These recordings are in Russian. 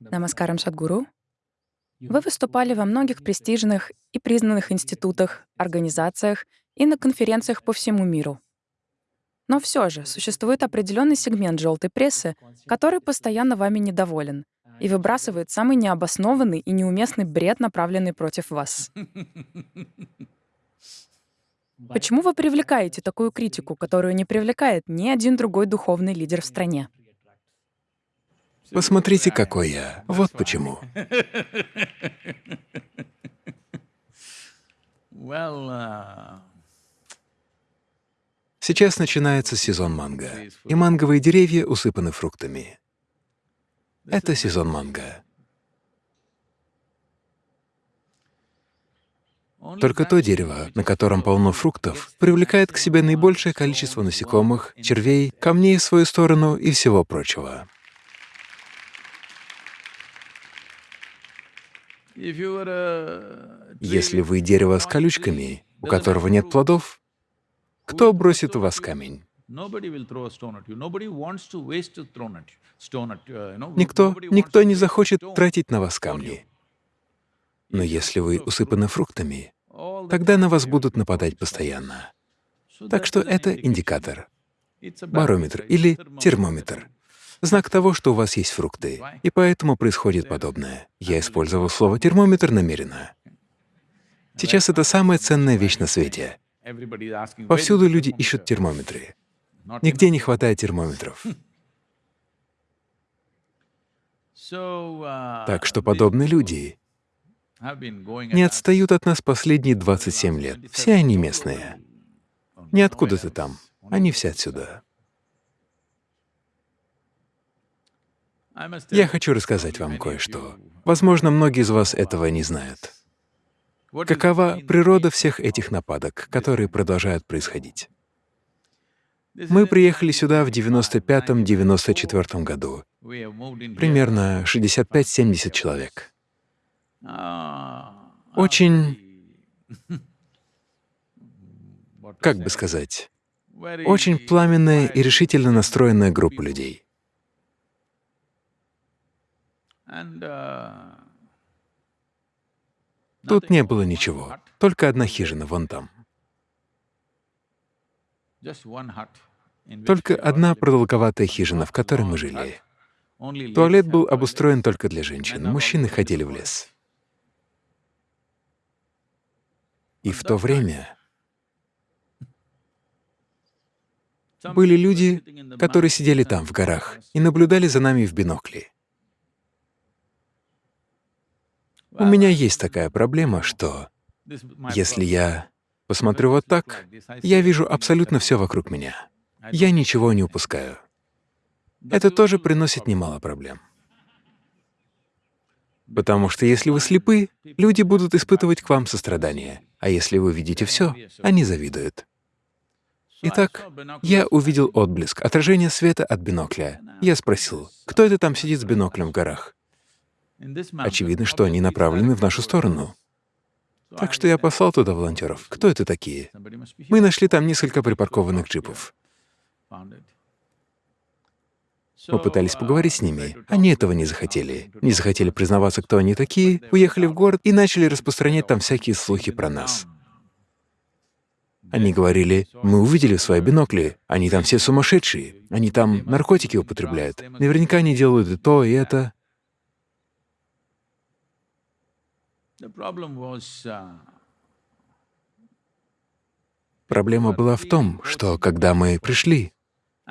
Намаскарам Садгуру. Вы выступали во многих престижных и признанных институтах, организациях и на конференциях по всему миру. Но все же существует определенный сегмент желтой прессы, который постоянно вами недоволен и выбрасывает самый необоснованный и неуместный бред, направленный против вас. Почему вы привлекаете такую критику, которую не привлекает ни один другой духовный лидер в стране? Посмотрите, какой я. Вот почему. Сейчас начинается сезон манго, и манговые деревья усыпаны фруктами. Это сезон манго. Только то дерево, на котором полно фруктов, привлекает к себе наибольшее количество насекомых, червей, камней в свою сторону и всего прочего. Если вы дерево с колючками, у которого нет плодов, кто бросит в вас камень? Никто, никто не захочет тратить на вас камни. Но если вы усыпаны фруктами, тогда на вас будут нападать постоянно. Так что это индикатор, барометр или термометр знак того, что у вас есть фрукты, и поэтому происходит подобное. Я использовал слово «термометр» намеренно. Сейчас это самая ценная вещь на свете. Повсюду люди ищут термометры. Нигде не хватает термометров. Так что подобные люди не отстают от нас последние 27 лет. Все они местные. Не откуда-то там, они все отсюда. Я хочу рассказать вам кое-что. Возможно, многие из вас этого не знают. Какова природа всех этих нападок, которые продолжают происходить? Мы приехали сюда в 95-94 году, примерно 65-70 человек. Очень, как бы сказать, очень пламенная и решительно настроенная группа людей. Тут не было ничего, только одна хижина вон там. Только одна продолговатая хижина, в которой мы жили. Туалет был обустроен только для женщин, мужчины ходили в лес. И в то время были люди, которые сидели там, в горах, и наблюдали за нами в бинокли. У меня есть такая проблема, что если я посмотрю вот так, я вижу абсолютно все вокруг меня. Я ничего не упускаю. Это тоже приносит немало проблем. Потому что если вы слепы, люди будут испытывать к вам сострадание, а если вы видите все, они завидуют. Итак, я увидел отблеск, отражение света от бинокля. Я спросил, кто это там сидит с биноклем в горах? Очевидно, что они направлены в нашу сторону. Так что я послал туда волонтеров. Кто это такие? Мы нашли там несколько припаркованных джипов. Мы пытались поговорить с ними. Они этого не захотели. Не захотели признаваться, кто они такие, уехали в город и начали распространять там всякие слухи про нас. Они говорили, мы увидели в свои бинокли, они там все сумасшедшие, они там наркотики употребляют, наверняка они делают и то, и это. Проблема была в том, что когда мы пришли,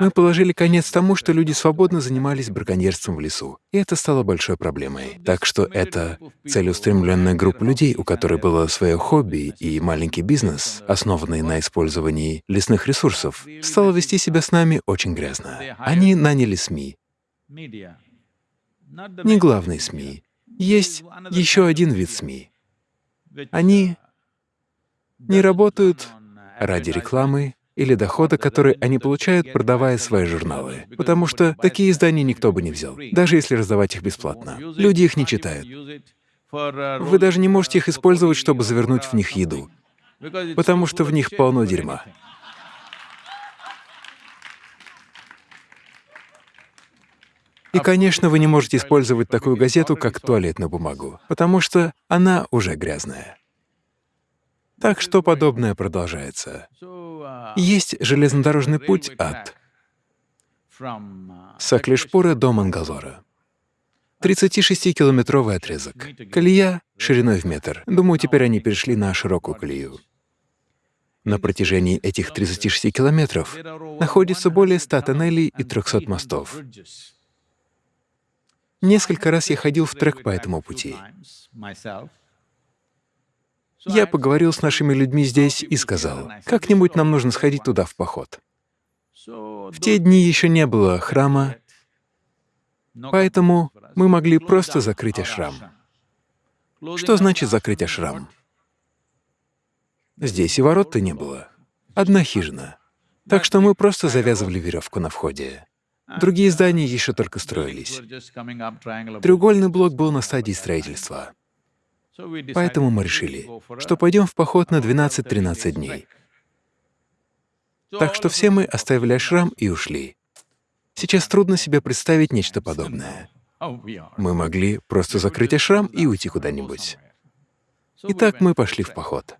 мы положили конец тому, что люди свободно занимались браконьерством в лесу, и это стало большой проблемой. Так что эта целеустремленная группа людей, у которой было свое хобби и маленький бизнес, основанный на использовании лесных ресурсов, стала вести себя с нами очень грязно. Они наняли СМИ. Не главные СМИ, есть еще один вид СМИ. Они не работают ради рекламы или дохода, который они получают, продавая свои журналы, потому что такие издания никто бы не взял, даже если раздавать их бесплатно. Люди их не читают. Вы даже не можете их использовать, чтобы завернуть в них еду, потому что в них полно дерьма. И, конечно, вы не можете использовать такую газету, как туалетную бумагу, потому что она уже грязная. Так что подобное продолжается. Есть железнодорожный путь от Саклишпура до Мангалора. 36-километровый отрезок. Колея шириной в метр. Думаю, теперь они перешли на широкую колею. На протяжении этих 36 километров находится более 100 тоннелей и 300 мостов. Несколько раз я ходил в трек по этому пути. Я поговорил с нашими людьми здесь и сказал, как-нибудь нам нужно сходить туда в поход. В те дни еще не было храма, поэтому мы могли просто закрыть ашрам. Что значит закрыть ашрам? Здесь и ворот-то не было. Одна хижина. Так что мы просто завязывали веревку на входе. Другие здания еще только строились. Треугольный блок был на стадии строительства. Поэтому мы решили, что пойдем в поход на 12-13 дней. Так что все мы оставили ашрам и ушли. Сейчас трудно себе представить нечто подобное. Мы могли просто закрыть ашрам и уйти куда-нибудь. Итак, мы пошли в поход.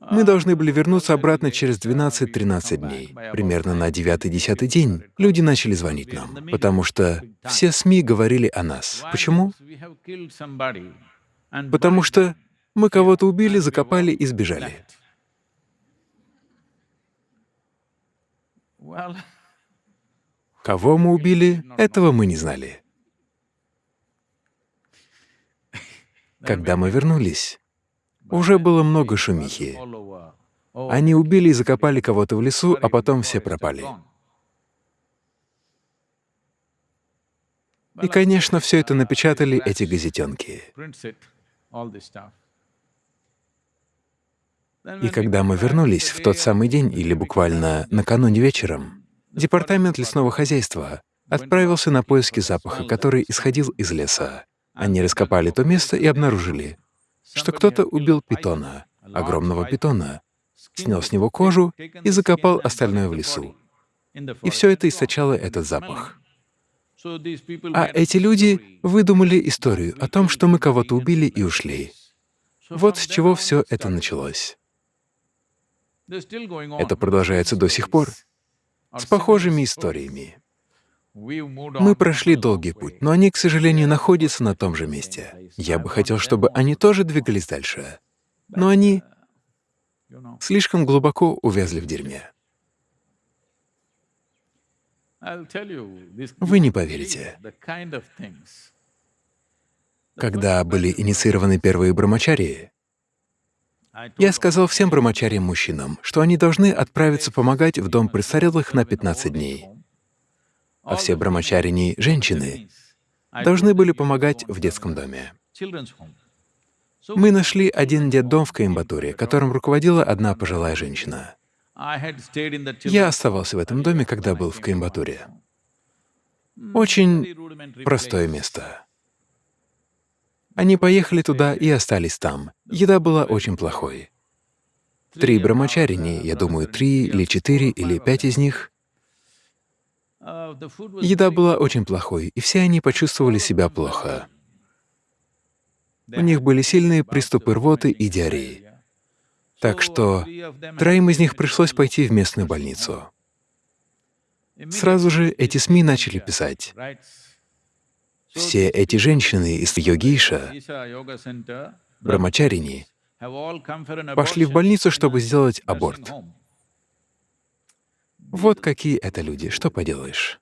Мы должны были вернуться обратно через 12-13 дней. Примерно на 9-10 день люди начали звонить нам, потому что все СМИ говорили о нас. Почему? Потому что мы кого-то убили, закопали и сбежали. Кого мы убили, этого мы не знали. Когда мы вернулись, уже было много шумихи. Они убили и закопали кого-то в лесу, а потом все пропали. И, конечно, все это напечатали эти газетенки. И когда мы вернулись в тот самый день или буквально накануне вечером, департамент лесного хозяйства отправился на поиски запаха, который исходил из леса. Они раскопали то место и обнаружили, что кто-то убил питона, огромного питона, снял с него кожу и закопал остальное в лесу. И все это источало этот запах. А эти люди выдумали историю о том, что мы кого-то убили и ушли. Вот с чего все это началось. Это продолжается до сих пор, с похожими историями. Мы прошли долгий путь, но они, к сожалению, находятся на том же месте. Я бы хотел, чтобы они тоже двигались дальше, но они слишком глубоко увязли в дерьме. Вы не поверите. Когда были инициированы первые брамачарии, я сказал всем брамачариям-мужчинам, что они должны отправиться помогать в дом престарелых на 15 дней, а все брамачарини — женщины — должны были помогать в детском доме. Мы нашли один детдом в Коимбатуре, которым руководила одна пожилая женщина. Я оставался в этом доме, когда был в Коимбатуре. Очень простое место. Они поехали туда и остались там. Еда была очень плохой. Три брамачарини, я думаю, три или четыре или пять из них, еда была очень плохой, и все они почувствовали себя плохо. У них были сильные приступы рвоты и диареи. Так что троим из них пришлось пойти в местную больницу. Сразу же эти СМИ начали писать. Все эти женщины из йогиша, брамачарини, пошли в больницу, чтобы сделать аборт. Вот какие это люди, что поделаешь.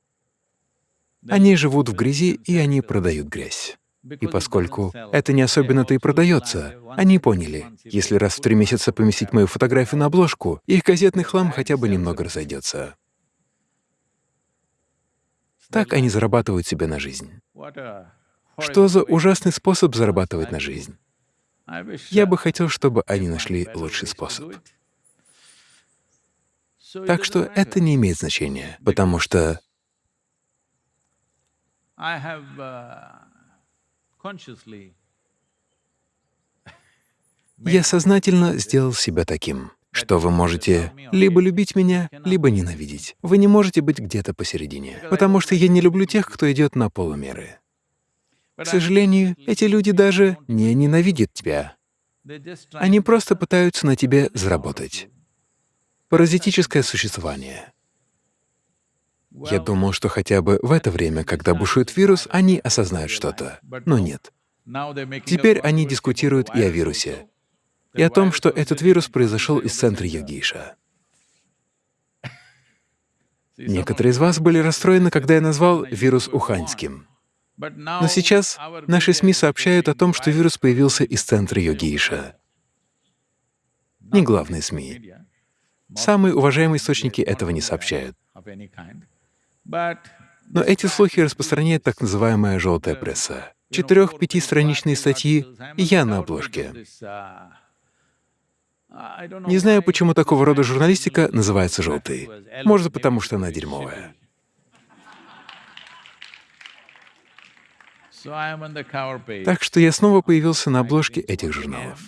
Они живут в грязи, и они продают грязь. И поскольку это не особенно-то и продается, они поняли, если раз в три месяца поместить мою фотографию на обложку, их газетный хлам хотя бы немного разойдется. Так они зарабатывают себе на жизнь. Что за ужасный способ зарабатывать на жизнь? Я бы хотел, чтобы они нашли лучший способ. Так что это не имеет значения, потому что Я сознательно сделал себя таким. что вы можете либо любить меня, либо ненавидеть. Вы не можете быть где-то посередине, потому что я не люблю тех, кто идет на полумеры. К сожалению, эти люди даже не ненавидят тебя. Они просто пытаются на тебе заработать. Паразитическое существование. Я думал, что хотя бы в это время, когда бушует вирус, они осознают что-то. Но нет. Теперь они дискутируют и о вирусе, и о том, что этот вирус произошел из центра Йогиша. Некоторые из вас были расстроены, когда я назвал вирус уханьским. Но сейчас наши СМИ сообщают о том, что вирус появился из центра Йогиша. Не главные СМИ. Самые уважаемые источники этого не сообщают. Но эти слухи распространяет так называемая «желтая пресса». Четырех-пятистраничные статьи, и я на обложке. Не знаю, почему такого рода журналистика называется «желтой». Может, потому что она дерьмовая. Так что я снова появился на обложке этих журналов.